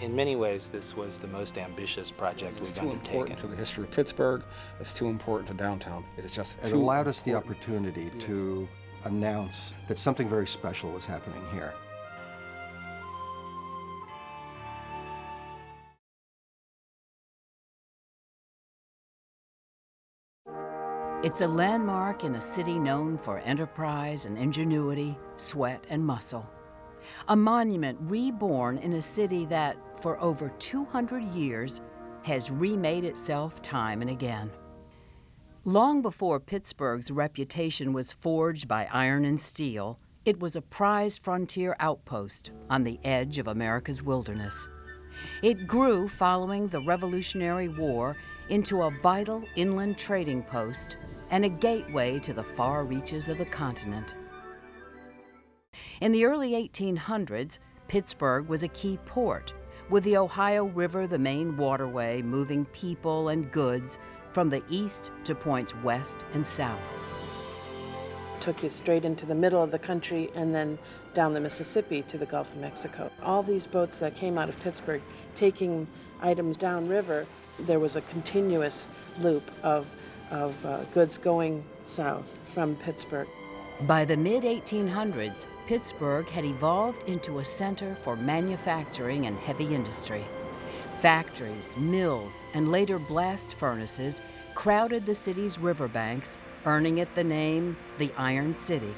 In many ways, this was the most ambitious project It's we've undertaken. too undertaken. important to the history of Pittsburgh. It's too important to downtown. It is just It too allowed us the important. opportunity to announce that something very special was happening here. It's a landmark in a city known for enterprise and ingenuity, sweat and muscle. A monument reborn in a city that, for over 200 years, has remade itself time and again. Long before Pittsburgh's reputation was forged by iron and steel, it was a prized frontier outpost on the edge of America's wilderness. It grew following the Revolutionary War into a vital inland trading post and a gateway to the far reaches of the continent. In the early 1800s, Pittsburgh was a key port, with the Ohio River the main waterway moving people and goods from the east to points west and south. took you straight into the middle of the country and then down the Mississippi to the Gulf of Mexico. All these boats that came out of Pittsburgh taking items downriver, there was a continuous loop of, of uh, goods going south from Pittsburgh. By the mid 1800s, Pittsburgh had evolved into a center for manufacturing and heavy industry. Factories, mills, and later blast furnaces crowded the city's riverbanks, earning it the name the Iron City.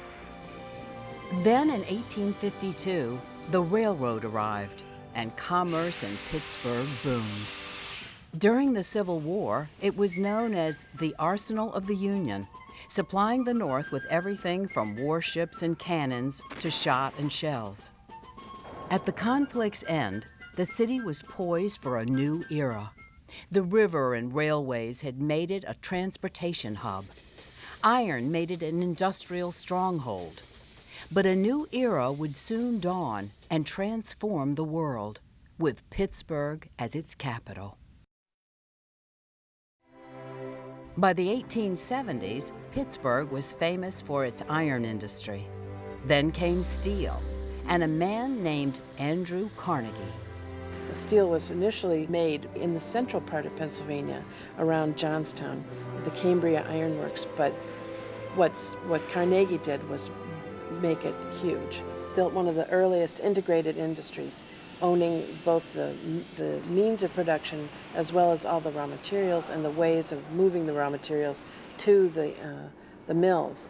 Then in 1852, the railroad arrived and commerce in Pittsburgh boomed. During the Civil War, it was known as the Arsenal of the Union, supplying the North with everything from warships and cannons to shot and shells. At the conflict's end, the city was poised for a new era. The river and railways had made it a transportation hub. Iron made it an industrial stronghold. But a new era would soon dawn and transform the world, with Pittsburgh as its capital. By the 1870s, Pittsburgh was famous for its iron industry. Then came steel, and a man named Andrew Carnegie. Steel was initially made in the central part of Pennsylvania around Johnstown, at the Cambria Iron Works, but what's, what Carnegie did was make it huge. Built one of the earliest integrated industries, owning both the, the means of production as well as all the raw materials and the ways of moving the raw materials to the, uh, the mills.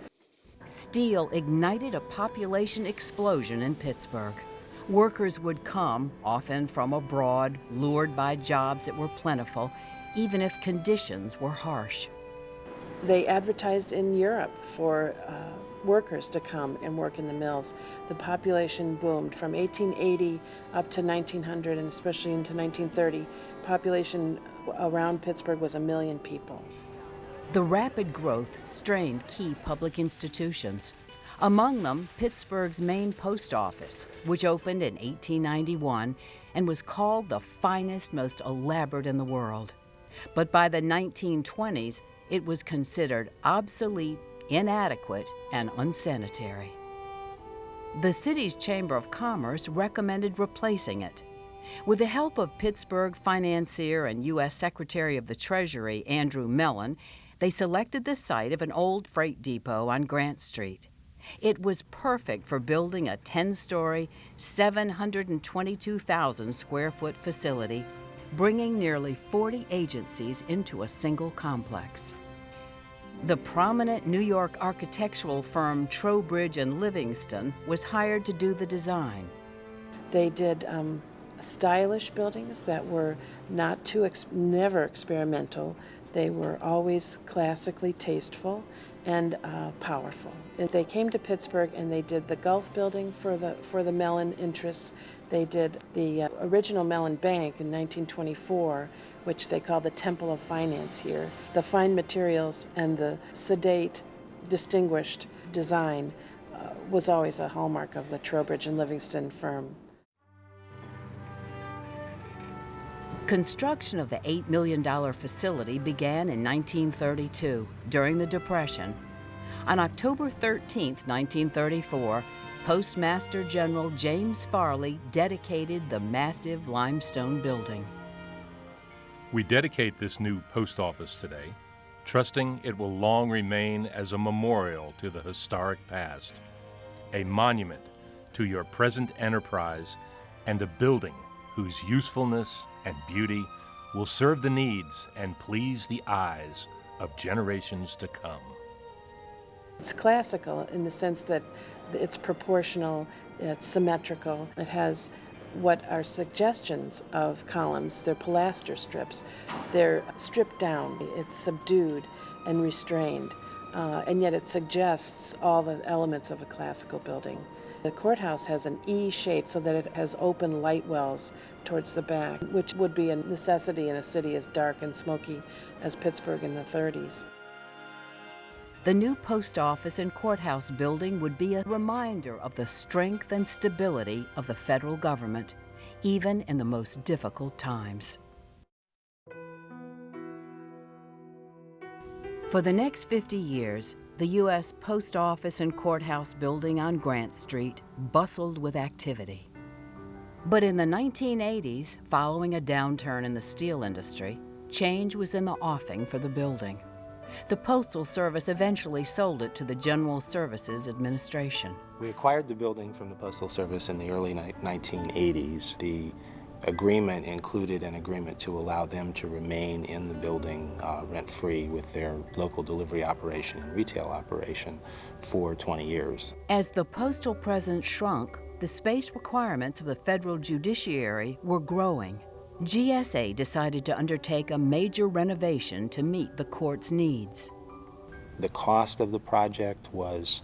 Steel ignited a population explosion in Pittsburgh. Workers would come, often from abroad, lured by jobs that were plentiful, even if conditions were harsh. They advertised in Europe for uh, workers to come and work in the mills. The population boomed from 1880 up to 1900 and especially into 1930. Population around Pittsburgh was a million people. The rapid growth strained key public institutions. Among them, Pittsburgh's main post office, which opened in 1891 and was called the finest, most elaborate in the world. But by the 1920s, it was considered obsolete, inadequate, and unsanitary. The city's Chamber of Commerce recommended replacing it. With the help of Pittsburgh financier and U.S. Secretary of the Treasury Andrew Mellon, they selected the site of an old freight depot on Grant Street. It was perfect for building a 10 story, 722,000 square foot facility, bringing nearly 40 agencies into a single complex. The prominent New York architectural firm Trowbridge and Livingston was hired to do the design. They did um, stylish buildings that were not too, ex- never experimental. They were always classically tasteful and uh, powerful. They came to Pittsburgh and they did the Gulf building for the, for the Mellon interests. They did the uh, original Mellon Bank in 1924, which they call the Temple of Finance here. The fine materials and the sedate, distinguished design uh, was always a hallmark of the Trowbridge and Livingston firm. Construction of the $8 million facility began in 1932 during the Depression. On October 13, 1934, Postmaster General James Farley dedicated the massive limestone building. We dedicate this new post office today, trusting it will long remain as a memorial to the historic past, a monument to your present enterprise, and a building whose usefulness and beauty will serve the needs and please the eyes of generations to come. It's classical in the sense that it's proportional, it's symmetrical, it has what are suggestions of columns. They're pilaster strips. They're stripped down. It's subdued and restrained, uh, and yet it suggests all the elements of a classical building. The courthouse has an E shape so that it has open light wells towards the back, which would be a necessity in a city as dark and smoky as Pittsburgh in the 30s. The new post office and courthouse building would be a reminder of the strength and stability of the federal government, even in the most difficult times. For the next 50 years, the U.S. Post Office and Courthouse building on Grant Street bustled with activity. But in the 1980s, following a downturn in the steel industry, change was in the offing for the building. The Postal Service eventually sold it to the General Services Administration. We acquired the building from the Postal Service in the early 1980s. The agreement included an agreement to allow them to remain in the building uh, rent-free with their local delivery operation and retail operation for 20 years. As the postal presence shrunk, the space requirements of the federal judiciary were growing. GSA decided to undertake a major renovation to meet the court's needs. The cost of the project was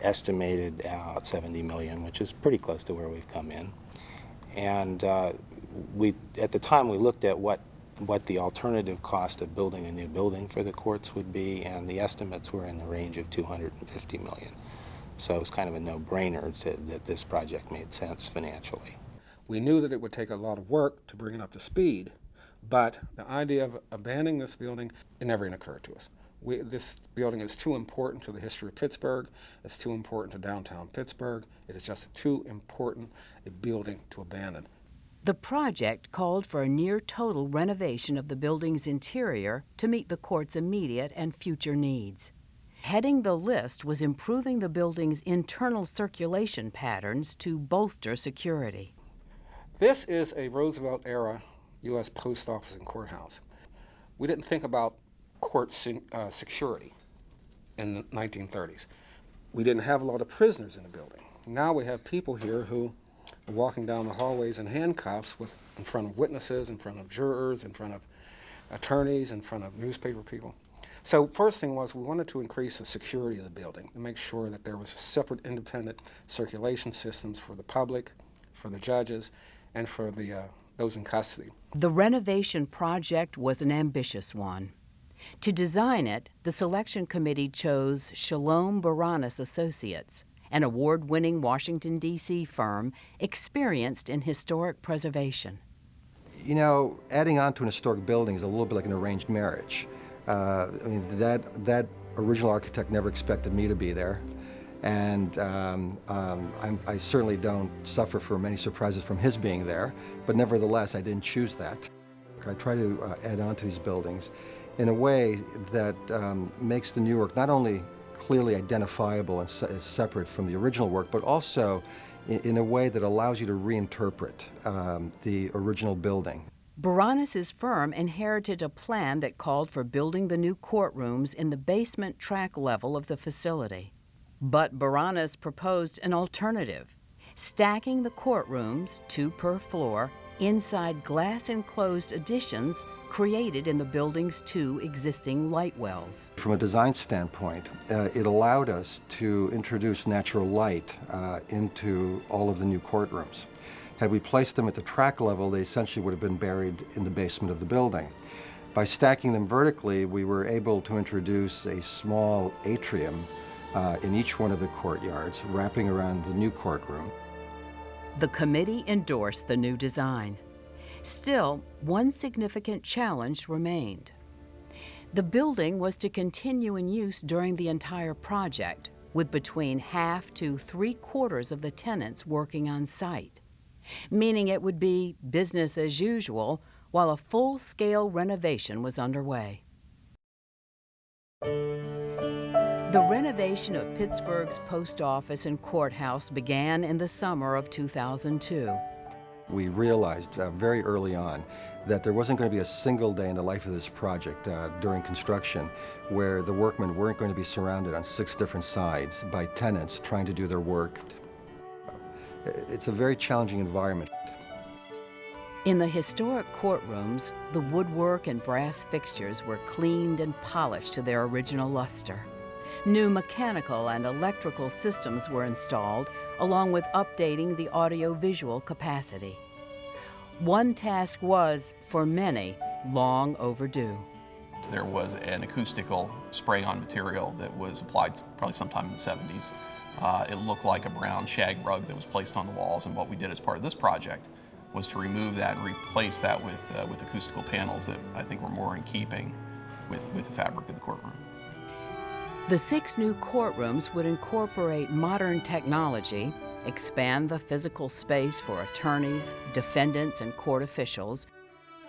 estimated at 70 million, which is pretty close to where we've come in. And uh, we, at the time, we looked at what what the alternative cost of building a new building for the courts would be, and the estimates were in the range of 250 million. So it was kind of a no-brainer that this project made sense financially. We knew that it would take a lot of work to bring it up to speed, but the idea of abandoning this building, it never even occurred to us. We, this building is too important to the history of Pittsburgh. It's too important to downtown Pittsburgh. It is just too important a building to abandon. The project called for a near total renovation of the building's interior to meet the court's immediate and future needs. Heading the list was improving the building's internal circulation patterns to bolster security. This is a Roosevelt era U.S. Post Office and Courthouse. We didn't think about court uh, security in the 1930s. We didn't have a lot of prisoners in the building. Now we have people here who are walking down the hallways in handcuffs with, in front of witnesses, in front of jurors, in front of attorneys, in front of newspaper people. So first thing was we wanted to increase the security of the building to make sure that there was separate independent circulation systems for the public, for the judges, and for the, uh, those in custody. The renovation project was an ambitious one. To design it, the selection committee chose Shalom Baranes Associates, an award winning Washington, D.C. firm experienced in historic preservation. You know, adding on to an historic building is a little bit like an arranged marriage. Uh, I mean, that, that original architect never expected me to be there. And um, um, i certainly don't suffer for many surprises from his being there, but nevertheless, I didn't choose that. I try to uh, add on to these buildings in a way that um, makes the new work not only clearly identifiable and se separate from the original work, but also in, in, a way that allows you to reinterpret um, the original building. Baranes' firm inherited a plan that called for building the new courtrooms in the basement track level of the facility. But Baranes proposed an alternative, stacking the courtrooms, two per floor, inside glass-enclosed additions created in the building's two existing light wells. From a design standpoint, uh, it allowed us to introduce natural light uh, into all of the new courtrooms. Had we placed them at the track level, they essentially would have been buried in the basement of the building. By stacking them vertically, we were able to introduce a small atrium uh, in each one of the courtyards, wrapping around the new courtroom. The committee endorsed the new design. Still, one significant challenge remained. The building was to continue in use during the entire project, with between half to three quarters of the tenants working on site, meaning it would be business as usual while a full scale renovation was underway. The renovation of Pittsburgh's post office and courthouse began in the summer of 2002. We realized uh, very early on that there wasn't going to be a single day in the life of this project uh, during construction where the workmen weren't going to be surrounded on six different sides by tenants trying to do their work. It's a very challenging environment. In the historic courtrooms, the woodwork and brass fixtures were cleaned and polished to their original luster. New mechanical and electrical systems were installed, along with updating the audiovisual capacity. One task was, for many, long overdue. There was an acoustical spray-on material that was applied probably sometime in the 70s. Uh, it looked like a brown shag rug that was placed on the walls, and what we did as part of this project was to remove that and replace that with, uh, with acoustical panels that I think were more in keeping with, with the fabric of the courtroom. The six new courtrooms would incorporate modern technology, expand the physical space for attorneys, defendants, and court officials,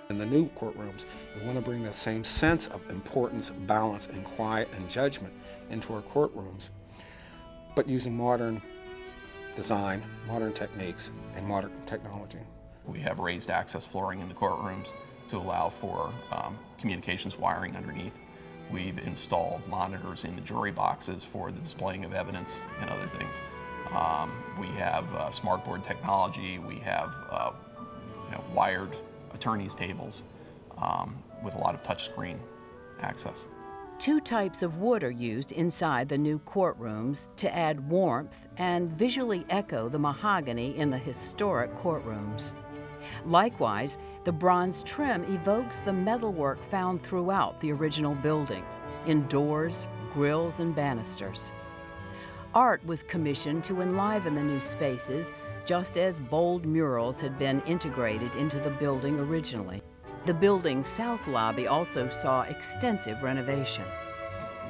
In the new courtrooms, we want to bring that same sense of importance, balance, and quiet and judgment into our courtrooms, but using modern design, modern techniques, and modern technology. We have raised access flooring in the courtrooms to allow for um, communications wiring underneath. We've installed monitors in the jury boxes for the displaying of evidence and other things. Um, we have uh, smartboard technology. We have uh, you know, wired attorneys' tables um, with a lot of touchscreen access. Two types of wood are used inside the new courtrooms to add warmth and visually echo the mahogany in the historic courtrooms. Likewise, the bronze trim evokes the metalwork found throughout the original building, in doors, grills, and banisters. Art was commissioned to enliven the new spaces, just as bold murals had been integrated into the building originally. The building's south lobby also saw extensive renovation.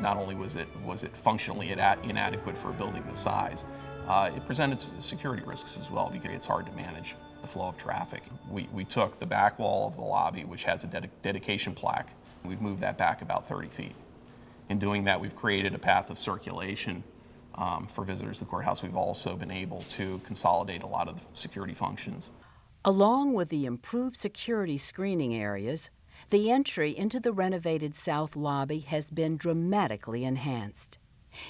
Not only was it, was it functionally inadequate for a building this size, uh, it presented security risks as well because it's hard to manage the flow of traffic. We, we took the back wall of the lobby, which has a dedi- dedication plaque, we've moved that back about 30 feet. In doing that, we've created a path of circulation um, for visitors to the courthouse. We've also been able to consolidate a lot of the security functions. Along with the improved security screening areas, the entry into the renovated south lobby has been dramatically enhanced.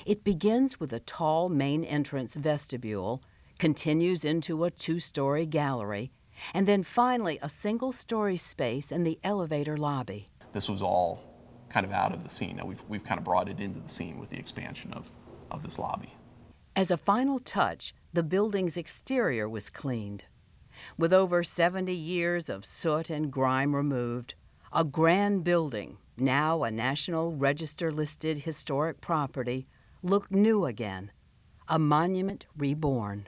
It begins with a tall main entrance vestibule, continues into a two story gallery, and then finally a single story space in the elevator lobby. This was all kind of out of the scene. Now we've, we've kind of brought it into the scene with the expansion of, of this lobby. As a final touch, the building's exterior was cleaned. With over 70 years of soot and grime removed, a grand building, now a National Register listed historic property, looked new again, a monument reborn.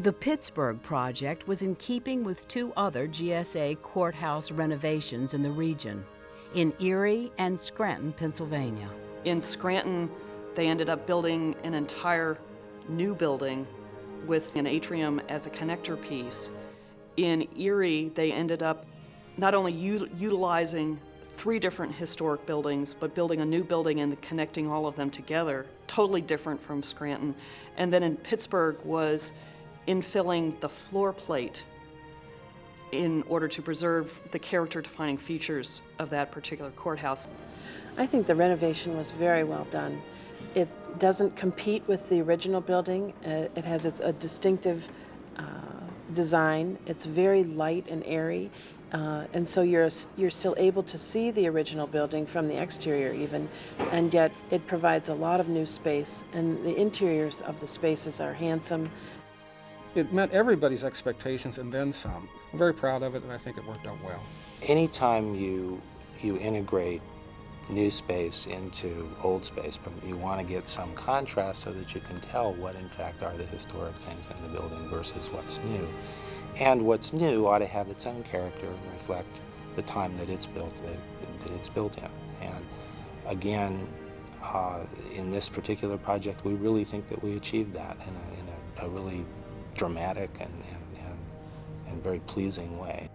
The Pittsburgh project was in keeping with two other GSA courthouse renovations in the region, in Erie and Scranton, Pennsylvania. In Scranton, they ended up building an entire new building with an atrium as a connector piece. In Erie, they ended up not only utilizing three different historic buildings, but building a new building and connecting all of them together, totally different from Scranton. And then in Pittsburgh was infilling the floor plate in order to preserve the character defining features of that particular courthouse. I think the renovation was very well done. It doesn't compete with the original building. Uh, It has its a distinctive uh, design. It's very light and airy, uh, and so you're you're still able to see the original building from the exterior even, and yet it provides a lot of new space. And the interiors of the spaces are handsome. It met everybody's expectations and then some. I'm very proud of it, and I think it worked out well. Anytime you, you integrate new space into old space, you want to get some contrast so that you can tell what in fact are the historic things in the building versus what's new. And what's new ought to have its own character and reflect the time that it's built that, that it's built in. And again, uh, in this particular project, we really think that we achieved that in a, in a, a really dramatic and, and, and, and very pleasing way.